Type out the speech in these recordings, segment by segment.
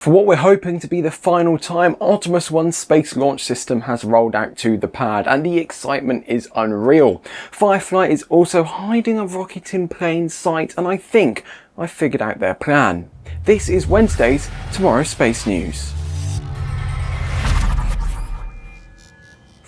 For what we're hoping to be the final time, Artemis 1's space launch system has rolled out to the pad and the excitement is unreal. Firefly is also hiding a rocket in plain sight and I think I've figured out their plan. This is Wednesday's Tomorrow Space News.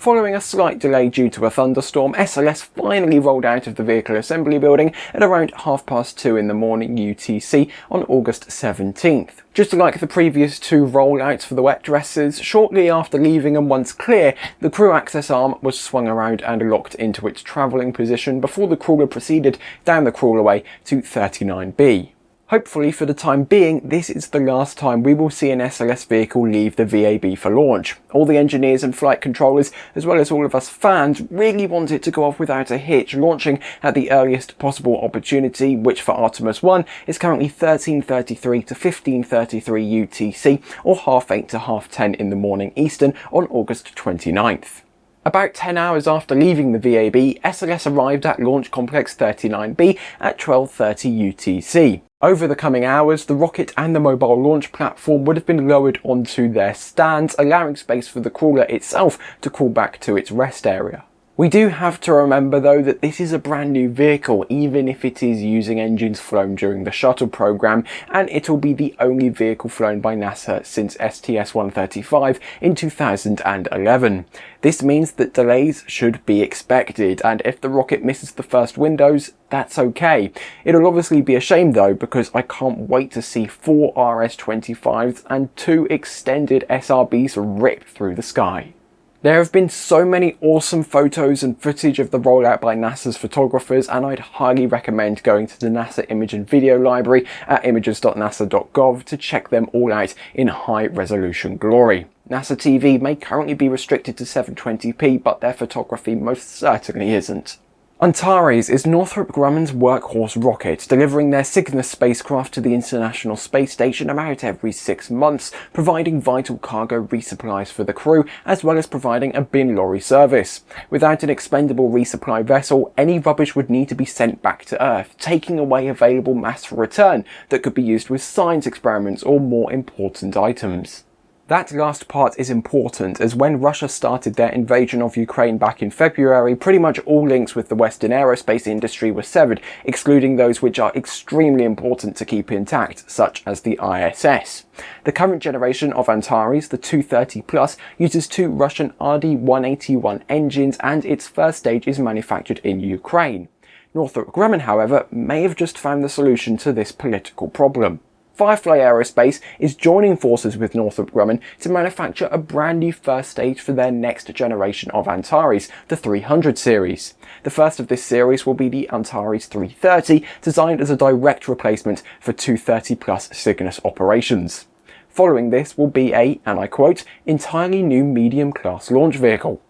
Following a slight delay due to a thunderstorm, SLS finally rolled out of the vehicle assembly building at around half past two in the morning UTC on August 17th. Just like the previous two rollouts for the wet dresses, shortly after leaving and once clear, the crew access arm was swung around and locked into its travelling position before the crawler proceeded down the crawlerway to 39B. Hopefully for the time being, this is the last time we will see an SLS vehicle leave the VAB for launch. All the engineers and flight controllers, as well as all of us fans, really want it to go off without a hitch, launching at the earliest possible opportunity, which for Artemis 1 is currently 13.33 to 15.33 UTC, or half 8 to half 10 in the morning Eastern on August 29th. About 10 hours after leaving the VAB, SLS arrived at Launch Complex 39B at 12.30 UTC. Over the coming hours, the rocket and the mobile launch platform would have been lowered onto their stands, allowing space for the crawler itself to crawl back to its rest area. We do have to remember though that this is a brand new vehicle even if it is using engines flown during the shuttle program and it'll be the only vehicle flown by NASA since STS-135 in 2011. This means that delays should be expected and if the rocket misses the first windows that's okay. It'll obviously be a shame though because I can't wait to see four RS-25s and two extended SRBs rip through the sky. There have been so many awesome photos and footage of the rollout by NASA's photographers and I'd highly recommend going to the NASA image and video library at images.nasa.gov to check them all out in high resolution glory. NASA TV may currently be restricted to 720p but their photography most certainly isn't. Antares is Northrop Grumman's workhorse rocket, delivering their Cygnus spacecraft to the International Space Station about every six months, providing vital cargo resupplies for the crew, as well as providing a bin lorry service. Without an expendable resupply vessel, any rubbish would need to be sent back to Earth, taking away available mass for return that could be used with science experiments or more important items. That last part is important as when Russia started their invasion of Ukraine back in February, pretty much all links with the Western aerospace industry were severed, excluding those which are extremely important to keep intact, such as the ISS. The current generation of Antares, the 230 Plus, uses two Russian RD-181 engines and its first stage is manufactured in Ukraine. Northrop Grumman, however, may have just found the solution to this political problem. Firefly Aerospace is joining forces with Northrop Grumman to manufacture a brand new first stage for their next generation of Antares, the 300 series. The first of this series will be the Antares 330, designed as a direct replacement for 230 plus Cygnus operations. Following this will be a, and I quote, entirely new medium class launch vehicle.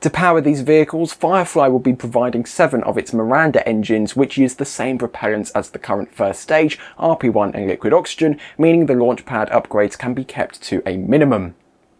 To power these vehicles, Firefly will be providing seven of its Miranda engines which use the same propellants as the current first stage, RP1 and liquid oxygen, meaning the launch pad upgrades can be kept to a minimum.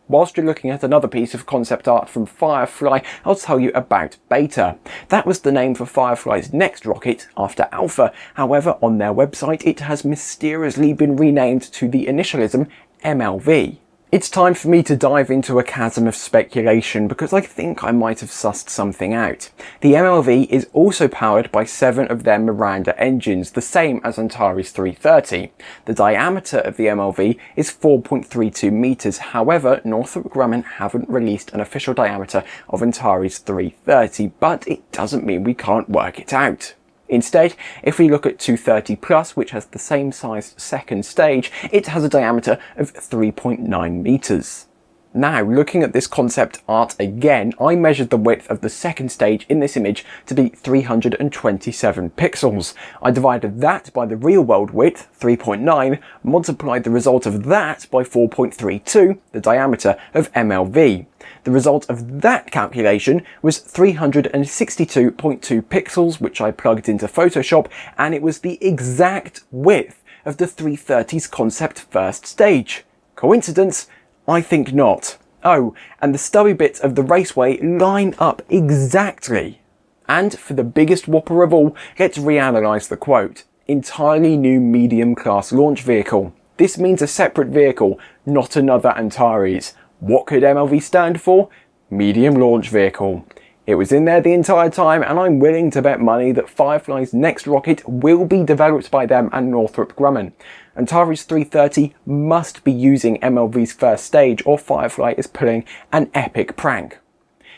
Whilst you're looking at another piece of concept art from Firefly, I'll tell you about Beta. That was the name for Firefly's next rocket after Alpha, however on their website it has mysteriously been renamed to the initialism MLV. It's time for me to dive into a chasm of speculation because I think I might have sussed something out. The MLV is also powered by seven of their Miranda engines, the same as Antares 330. The diameter of the MLV is 4.32 meters, however Northrop Grumman haven't released an official diameter of Antares 330, but it doesn't mean we can't work it out. Instead, if we look at 230 Plus, which has the same size second stage, it has a diameter of 3.9 meters. Now, looking at this concept art again, I measured the width of the second stage in this image to be 327 pixels. I divided that by the real world width, 3.9, multiplied the result of that by 4.32, the diameter of MLV. The result of that calculation was 362.2 pixels, which I plugged into Photoshop, and it was the exact width of the 330's concept first stage. Coincidence? I think not. Oh, and the stubby bits of the raceway line up exactly. And for the biggest whopper of all, let's reanalyse the quote. Entirely new medium class launch vehicle. This means a separate vehicle, not another Antares. What could MLV stand for? Medium Launch Vehicle. It was in there the entire time and I'm willing to bet money that Firefly's next rocket will be developed by them and Northrop Grumman. Antares 330 must be using MLV's first stage or Firefly is pulling an epic prank.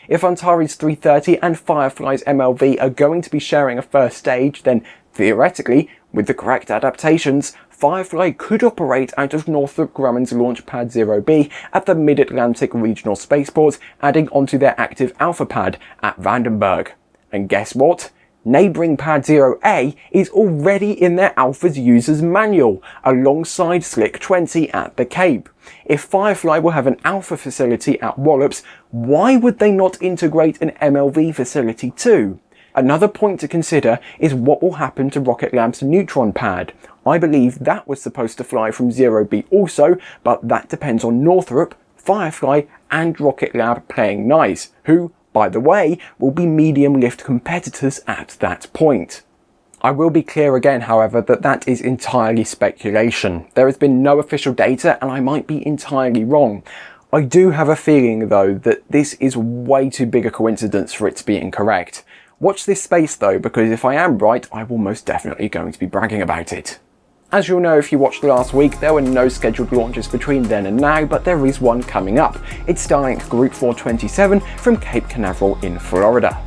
If Antares 330 and Firefly's MLV are going to be sharing a first stage, then theoretically, with the correct adaptations, Firefly could operate out of Northrop Grumman's Launch Pad 0B at the Mid-Atlantic Regional Spaceport, adding onto their active Alpha Pad at Vandenberg. And guess what? Neighbouring Pad 0A is already in their Alpha's user's manual, alongside Slick 20 at the Cape. If Firefly will have an Alpha facility at Wallops, why would they not integrate an MLV facility too? Another point to consider is what will happen to Rocket Lab's Neutron pad. I believe that was supposed to fly from 0B also, but that depends on Northrop, Firefly and Rocket Lab playing nice, who by the way, will be medium lift competitors at that point. I will be clear again, however, that that is entirely speculation. There has been no official data and I might be entirely wrong. I do have a feeling though that this is way too big a coincidence for it to be incorrect. Watch this space though, because if I am right, I will most definitely going to be bragging about it. As you'll know if you watched last week, there were no scheduled launches between then and now, but there is one coming up. It's Starlink Group 427 from Cape Canaveral in Florida.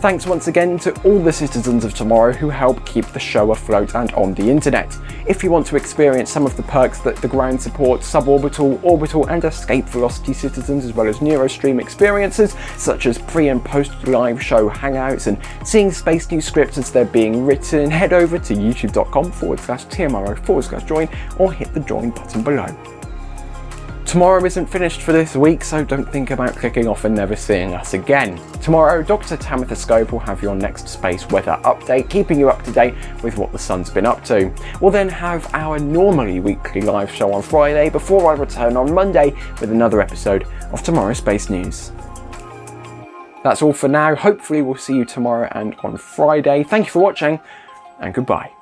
Thanks once again to all the citizens of tomorrow who help keep the show afloat and on the internet. If you want to experience some of the perks that the ground supports suborbital, orbital and escape velocity citizens as well as Neurostream experiences such as pre and post live show hangouts and seeing space news scripts as they're being written, head over to youtube.com forward slash TMRO forward slash join or hit the join button below. Tomorrow isn't finished for this week, so don't think about clicking off and never seeing us again. Tomorrow, Dr. Tamitha Skov will have your next space weather update, keeping you up to date with what the sun's been up to. We'll then have our normally weekly live show on Friday before I return on Monday with another episode of Tomorrow's Space News. That's all for now. Hopefully we'll see you tomorrow and on Friday. Thank you for watching and goodbye.